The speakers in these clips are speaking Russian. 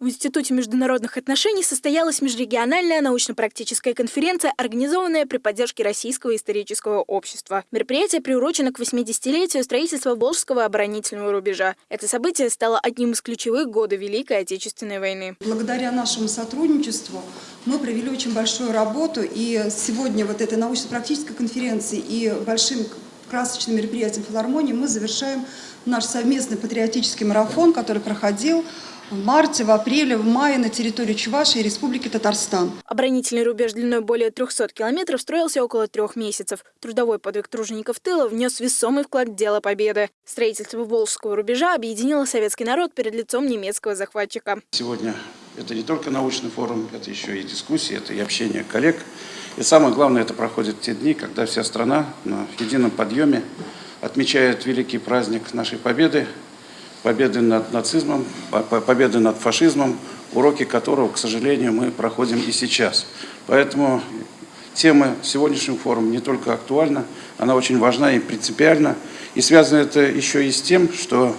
В Институте международных отношений состоялась межрегиональная научно-практическая конференция, организованная при поддержке Российского исторического общества. Мероприятие приурочено к 80-летию строительства Волжского оборонительного рубежа. Это событие стало одним из ключевых года Великой Отечественной войны. Благодаря нашему сотрудничеству мы провели очень большую работу, и сегодня вот этой научно-практической конференции и большим красочным мероприятием филармонии мы завершаем наш совместный патриотический марафон, который проходил в марте, в апреле, в мае на территории Чувашии и Республики Татарстан. Оборонительный рубеж длиной более 300 километров строился около трех месяцев. Трудовой подвиг тружеников тыла внес весомый вклад в дело победы. Строительство Волжского рубежа объединило советский народ перед лицом немецкого захватчика. Сегодня это не только научный форум, это еще и дискуссии, это и общение коллег. И самое главное, это проходит те дни, когда вся страна на едином подъеме отмечает великий праздник нашей победы, победы над нацизмом, победы над фашизмом, уроки которого, к сожалению, мы проходим и сейчас. Поэтому тема сегодняшнего форума не только актуальна, она очень важна и принципиальна. И связано это еще и с тем, что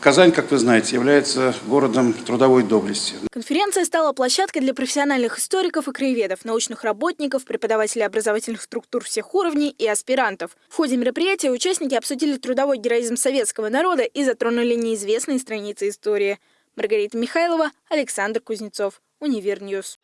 Казань, как вы знаете, является городом трудовой доблести. Конференция стала площадкой для профессиональных историков и краеведов, научных работников, преподавателей образовательных структур всех уровней и аспирантов. В ходе мероприятия участники обсудили трудовой героизм советского народа и затронули неизвестные страницы истории. Маргарита Михайлова, Александр Кузнецов, Univer News.